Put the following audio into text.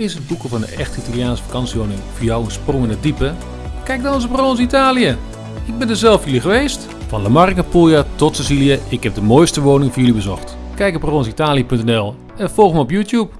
Is het boeken van een echt Italiaanse vakantiewoning voor jou een sprong in het diepe? Kijk dan eens op ons Italië. Ik ben er zelf jullie geweest. Van La Marca Puglia tot Sicilië, ik heb de mooiste woning voor jullie bezocht. Kijk op rollensitalië.nl en volg me op YouTube.